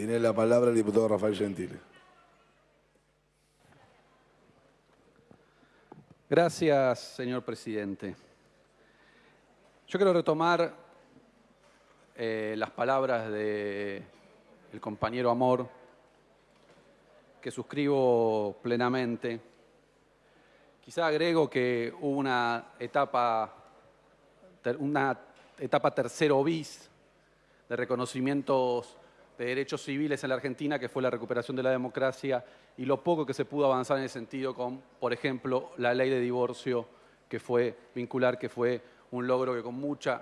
Tiene la palabra el diputado Rafael Gentile. Gracias, señor presidente. Yo quiero retomar eh, las palabras del compañero Amor, que suscribo plenamente. Quizá agrego que hubo una etapa, una etapa tercero bis de reconocimientos de derechos civiles en la Argentina, que fue la recuperación de la democracia, y lo poco que se pudo avanzar en ese sentido con, por ejemplo, la ley de divorcio, que fue vincular, que fue un logro que con mucha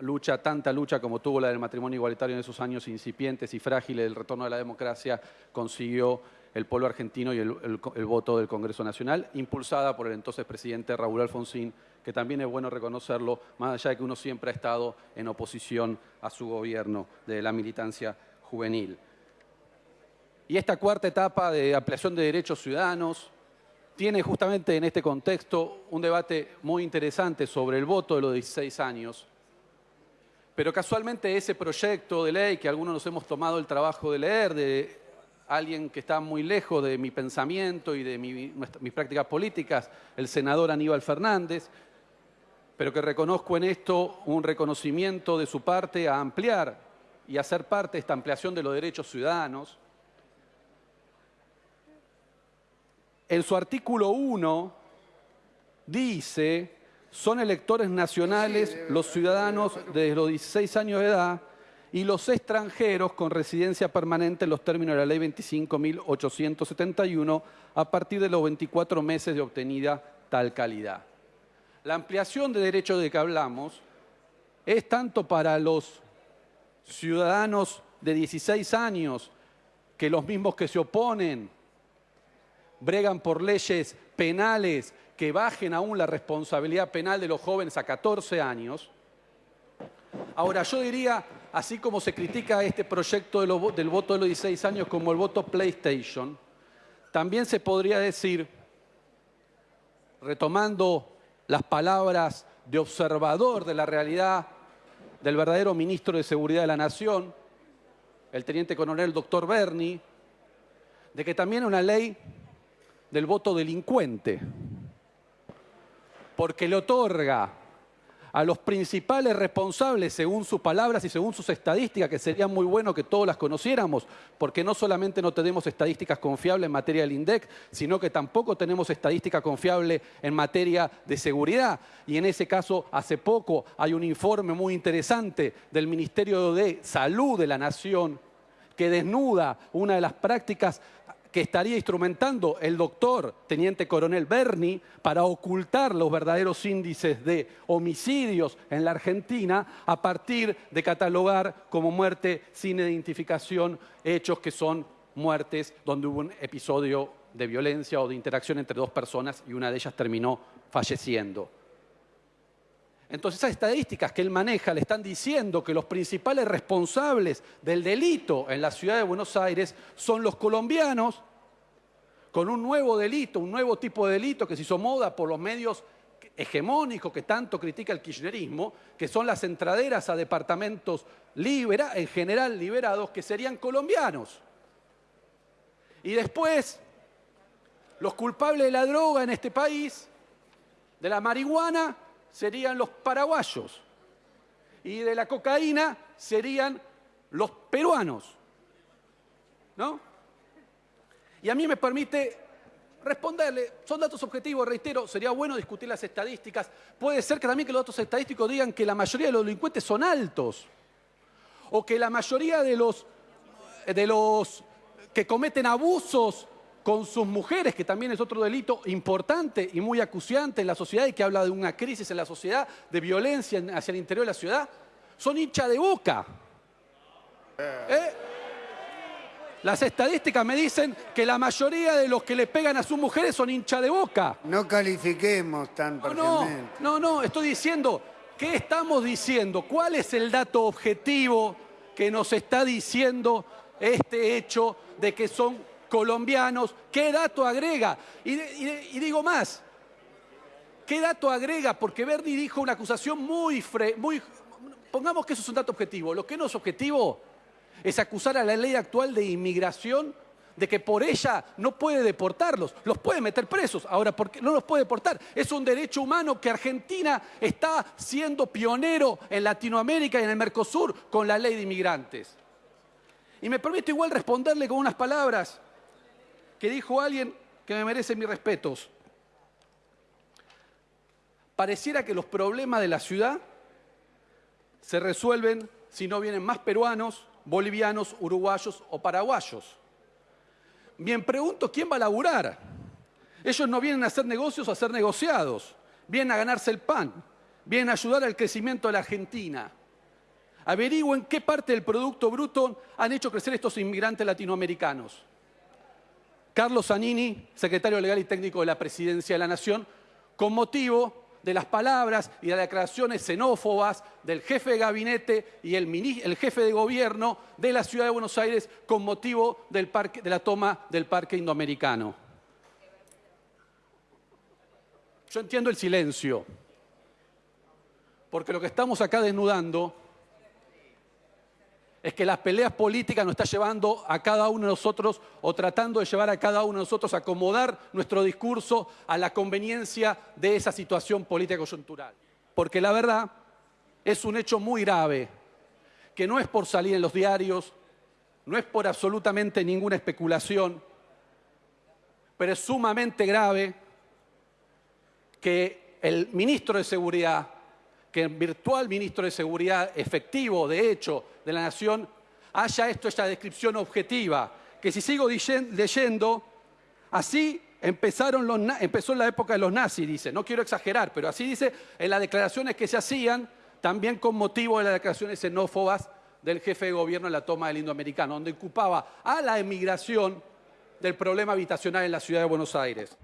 lucha, tanta lucha como tuvo la del matrimonio igualitario en esos años incipientes y frágiles del retorno de la democracia, consiguió el pueblo argentino y el, el, voto del Congreso Nacional, impulsada por el entonces presidente Raúl Alfonsín, que también es bueno reconocerlo, más allá de que uno siempre ha estado en oposición a su gobierno de la militancia juvenil. Y esta cuarta etapa de ampliación de derechos ciudadanos tiene justamente en este contexto un debate muy interesante sobre el voto de los 16 años, pero casualmente ese proyecto de ley que algunos nos hemos tomado el trabajo de leer, de alguien que está muy lejos de mi pensamiento y de mis prácticas políticas, el senador Aníbal Fernández, pero que reconozco en esto un reconocimiento de su parte a ampliar y hacer parte de esta ampliación de los derechos ciudadanos. En su artículo 1 dice, son electores nacionales los ciudadanos desde los 16 años de edad y los extranjeros con residencia permanente en los términos de la ley 25.871 a partir de los 24 meses de obtenida tal calidad. La ampliación de derechos de que hablamos es tanto para los ciudadanos de 16 años, que los mismos que se oponen bregan por leyes penales que bajen aún la responsabilidad penal de los jóvenes a 14 años. Ahora, yo diría, así como se critica este proyecto del voto de los 16 años como el voto PlayStation, también se podría decir, retomando las palabras de observador de la realidad del verdadero ministro de Seguridad de la Nación, el teniente coronel doctor Berni, de que también una ley del voto delincuente, porque le otorga a los principales responsables, según sus palabras y según sus estadísticas, que sería muy bueno que todos las conociéramos, porque no solamente no tenemos estadísticas confiables en materia del INDEC, sino que tampoco tenemos estadística confiable en materia de seguridad. Y en ese caso, hace poco hay un informe muy interesante del Ministerio de Salud de la Nación que desnuda una de las prácticas que estaría instrumentando el doctor Teniente Coronel Berni para ocultar los verdaderos índices de homicidios en la Argentina a partir de catalogar como muerte sin identificación hechos que son muertes donde hubo un episodio de violencia o de interacción entre dos personas y una de ellas terminó falleciendo. Entonces esas estadísticas que él maneja le están diciendo que los principales responsables del delito en la ciudad de Buenos Aires son los colombianos con un nuevo delito, un nuevo tipo de delito que se hizo moda por los medios hegemónicos que tanto critica el kirchnerismo, que son las entraderas a departamentos libera, en general liberados, que serían colombianos. Y después, los culpables de la droga en este país, de la marihuana, serían los paraguayos. Y de la cocaína serían los peruanos. ¿No? Y a mí me permite responderle, son datos objetivos, reitero, sería bueno discutir las estadísticas. Puede ser que también que los datos estadísticos digan que la mayoría de los delincuentes son altos. O que la mayoría de los, de los que cometen abusos con sus mujeres, que también es otro delito importante y muy acuciante en la sociedad y que habla de una crisis en la sociedad, de violencia hacia el interior de la ciudad, son hincha de boca. ¿Eh? Las estadísticas me dicen que la mayoría de los que le pegan a sus mujeres son hincha de boca. No califiquemos tan no, no, no, estoy diciendo, ¿qué estamos diciendo? ¿Cuál es el dato objetivo que nos está diciendo este hecho de que son colombianos? ¿Qué dato agrega? Y, digo más, ¿qué dato agrega? Porque Verdi dijo una acusación muy, muy... Pongamos que eso es un dato objetivo. Lo que no es objetivo es acusar a la ley actual de inmigración de que por ella no puede deportarlos, los puede meter presos. Ahora, ¿por qué no los puede deportar? Es un derecho humano que Argentina está siendo pionero en Latinoamérica y en el Mercosur con la ley de inmigrantes. Y me permito igual responderle con unas palabras que dijo alguien que me merece mis respetos. Pareciera que los problemas de la ciudad se resuelven si no vienen más peruanos, bolivianos, uruguayos o paraguayos. Bien, pregunto, ¿quién va a laburar? Ellos no vienen a hacer negocios a ser negociados, vienen a ganarse el pan, vienen a ayudar al crecimiento de la Argentina. Averigüen qué parte del Producto Bruto han hecho crecer estos inmigrantes latinoamericanos. Carlos Zanini, secretario legal y técnico de la Presidencia de la Nación, con motivo de las palabras y de las declaraciones xenófobas del jefe de gabinete y el, jefe de gobierno de la ciudad de Buenos Aires con motivo de la toma del parque indoamericano. Yo entiendo el silencio, porque lo que estamos acá desnudando es que las peleas políticas nos está llevando a cada uno de nosotros o tratando de llevar a cada uno de nosotros a acomodar nuestro discurso a la conveniencia de esa situación política coyuntural. Porque la verdad es un hecho muy grave, que no es por salir en los diarios, no es por absolutamente ninguna especulación, pero es sumamente grave que el ministro de Seguridad que el virtual ministro de Seguridad efectivo, de hecho, de la Nación, haya esto, esta descripción objetiva, que si sigo leyendo, así empezaron los, la época de los nazis, dice, no quiero exagerar, pero así dice en las declaraciones que se hacían, también con motivo de las declaraciones xenófobas del jefe de gobierno en la toma del Indoamericano, donde ocupaba a la emigración del problema habitacional en la ciudad de Buenos Aires.